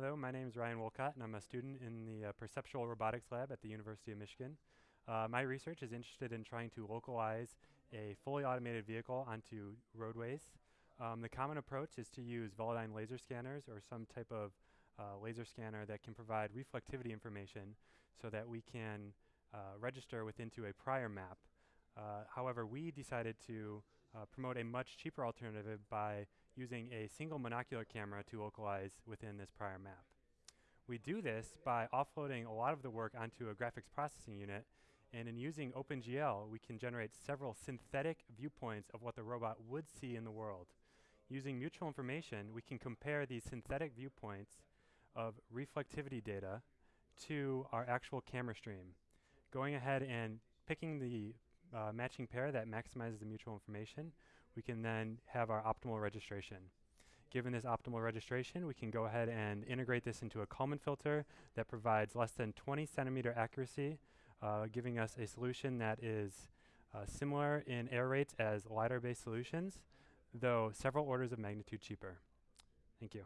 Hello, my name is Ryan Wolcott, and I'm a student in the uh, Perceptual Robotics Lab at the University of Michigan. Uh, my research is interested in trying to localize a fully automated vehicle onto roadways. Um, the common approach is to use Velodyne laser scanners or some type of uh, laser scanner that can provide reflectivity information so that we can uh, register within to a prior map. Uh, however, we decided to uh, promote a much cheaper alternative by using a single monocular camera to localize within this prior map. We do this by offloading a lot of the work onto a graphics processing unit, and in using OpenGL, we can generate several synthetic viewpoints of what the robot would see in the world. Using mutual information, we can compare these synthetic viewpoints of reflectivity data to our actual camera stream. Going ahead and picking the uh, matching pair that maximizes the mutual information, we can then have our optimal registration. Given this optimal registration, we can go ahead and integrate this into a Kalman filter that provides less than 20 centimeter accuracy, uh, giving us a solution that is uh, similar in error rates as LiDAR-based solutions, though several orders of magnitude cheaper. Thank you.